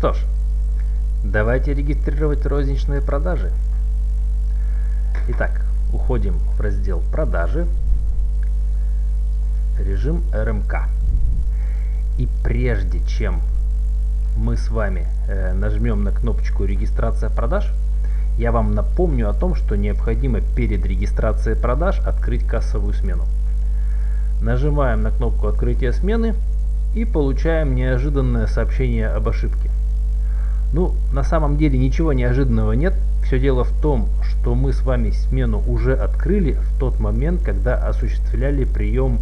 что ж, давайте регистрировать розничные продажи. Итак, уходим в раздел «Продажи», режим РМК. И прежде чем мы с вами э, нажмем на кнопочку «Регистрация продаж», я вам напомню о том, что необходимо перед регистрацией продаж открыть кассовую смену. Нажимаем на кнопку открытия смены и получаем неожиданное сообщение об ошибке. Ну, на самом деле ничего неожиданного нет. Все дело в том, что мы с вами смену уже открыли в тот момент, когда осуществляли прием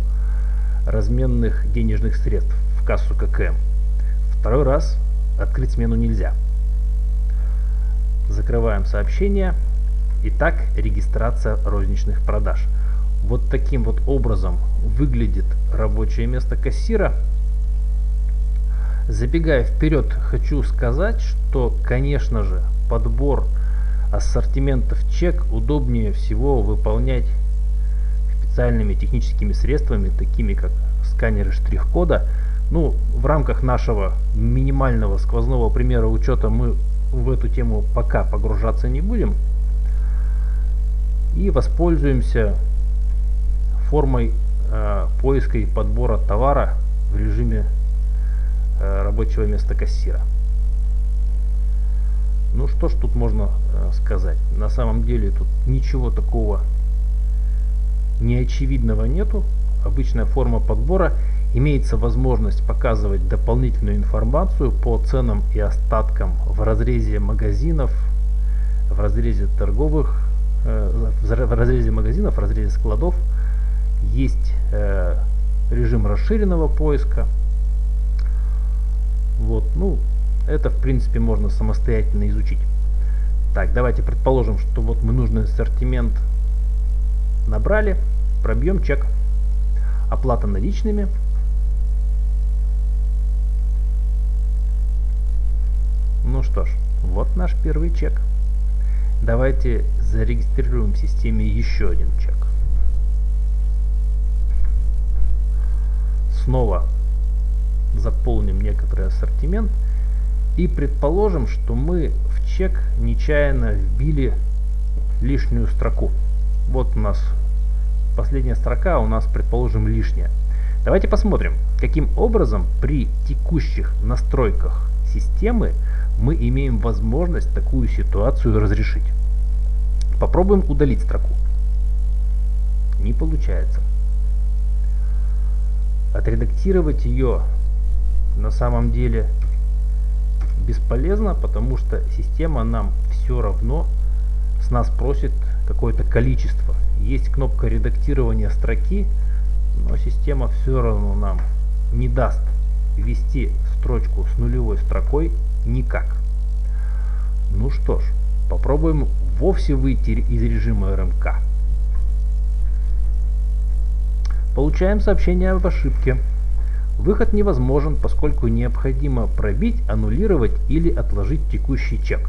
разменных денежных средств в кассу ККМ. Второй раз открыть смену нельзя. Закрываем сообщение. Итак, регистрация розничных продаж. Вот таким вот образом выглядит рабочее место кассира. Забегая вперед, хочу сказать, что, конечно же, подбор ассортиментов чек удобнее всего выполнять специальными техническими средствами, такими как сканеры штрих-кода. Ну, в рамках нашего минимального сквозного примера учета мы в эту тему пока погружаться не будем. И воспользуемся формой э, поиска и подбора товара в режиме рабочего места кассира. Ну что ж тут можно э, сказать? На самом деле тут ничего такого неочевидного нету. Обычная форма подбора. Имеется возможность показывать дополнительную информацию по ценам и остаткам в разрезе магазинов, в разрезе торговых, э, в разрезе магазинов, в разрезе складов. Есть э, режим расширенного поиска. Вот, ну, это в принципе можно самостоятельно изучить. Так, давайте предположим, что вот мы нужный ассортимент набрали, пробьем чек. Оплата наличными. Ну что ж, вот наш первый чек. Давайте зарегистрируем в системе еще один чек. Снова заполним некоторый ассортимент и предположим, что мы в чек нечаянно вбили лишнюю строку. Вот у нас последняя строка, у нас, предположим, лишняя. Давайте посмотрим, каким образом при текущих настройках системы мы имеем возможность такую ситуацию разрешить. Попробуем удалить строку. Не получается. Отредактировать ее на самом деле бесполезно, потому что система нам все равно с нас просит какое-то количество. Есть кнопка редактирования строки, но система все равно нам не даст ввести строчку с нулевой строкой никак. Ну что ж, попробуем вовсе выйти из режима РМК. Получаем сообщение об ошибке. Выход невозможен, поскольку необходимо пробить, аннулировать или отложить текущий чек.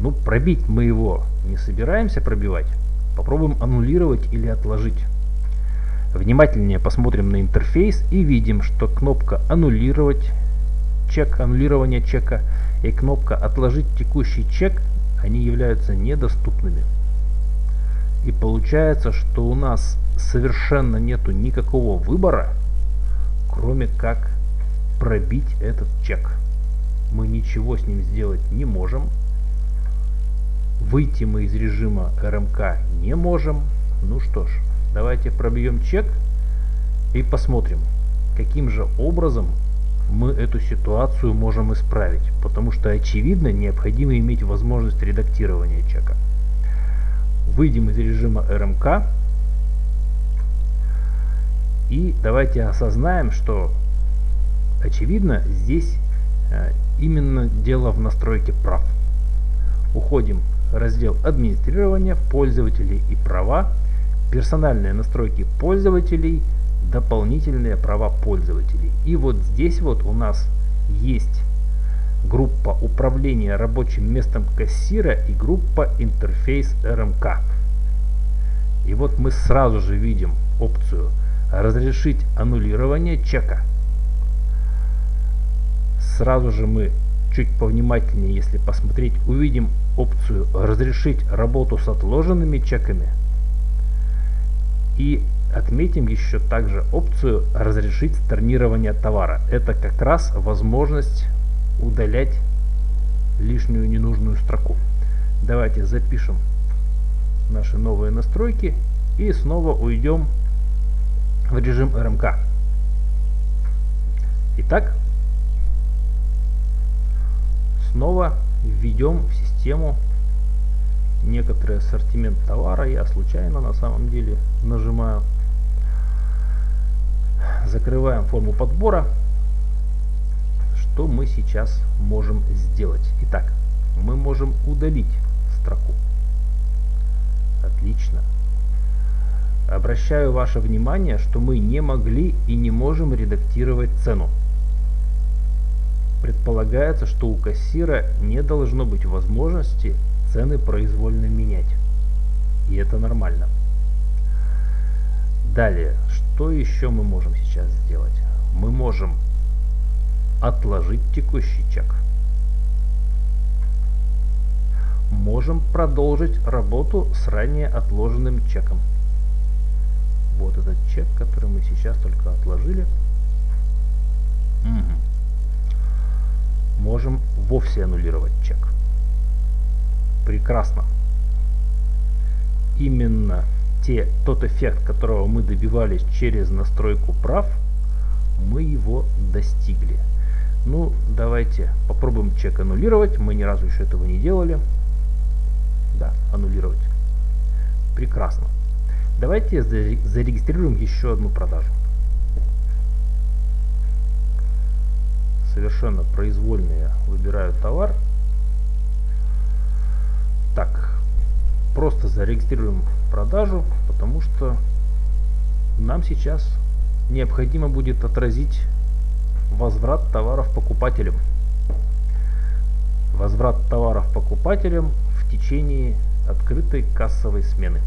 Ну, пробить мы его не собираемся пробивать. Попробуем аннулировать или отложить. Внимательнее посмотрим на интерфейс и видим, что кнопка аннулировать чек, аннулирование чека и кнопка отложить текущий чек, они являются недоступными. И получается, что у нас совершенно нету никакого выбора, кроме как пробить этот чек. Мы ничего с ним сделать не можем. Выйти мы из режима РМК не можем. Ну что ж, давайте пробьем чек и посмотрим, каким же образом мы эту ситуацию можем исправить. Потому что очевидно необходимо иметь возможность редактирования чека. Выйдем из режима РМК и давайте осознаем, что очевидно здесь э, именно дело в настройке прав. Уходим в раздел администрирования, пользователей и права, персональные настройки пользователей, дополнительные права пользователей. И вот здесь вот у нас есть группа управления рабочим местом кассира и группа интерфейс РМК. И вот мы сразу же видим опцию разрешить аннулирование чека. Сразу же мы чуть повнимательнее, если посмотреть, увидим опцию «Разрешить работу с отложенными чеками». И отметим еще также опцию «Разрешить storнирование товара». Это как раз возможность удалять лишнюю ненужную строку. Давайте запишем наши новые настройки и снова уйдем в режим РМК. Итак, снова введем в систему некоторый ассортимент товара. Я случайно на самом деле нажимаю. Закрываем форму подбора. Что мы сейчас можем сделать? Итак, мы можем удалить строку. Отлично. Обращаю ваше внимание, что мы не могли и не можем редактировать цену. Предполагается, что у кассира не должно быть возможности цены произвольно менять. И это нормально. Далее, что еще мы можем сейчас сделать? Мы можем отложить текущий чек. Можем продолжить работу с ранее отложенным чеком. Вот этот чек, который мы сейчас только отложили. Угу. Можем вовсе аннулировать чек. Прекрасно. Именно те, тот эффект, которого мы добивались через настройку прав, мы его достигли. Ну, давайте попробуем чек аннулировать. Мы ни разу еще этого не делали. Да, аннулировать. Прекрасно. Давайте зарегистрируем еще одну продажу. Совершенно произвольно я выбираю товар. Так, просто зарегистрируем продажу, потому что нам сейчас необходимо будет отразить возврат товаров покупателям. Возврат товаров покупателям в течение открытой кассовой смены.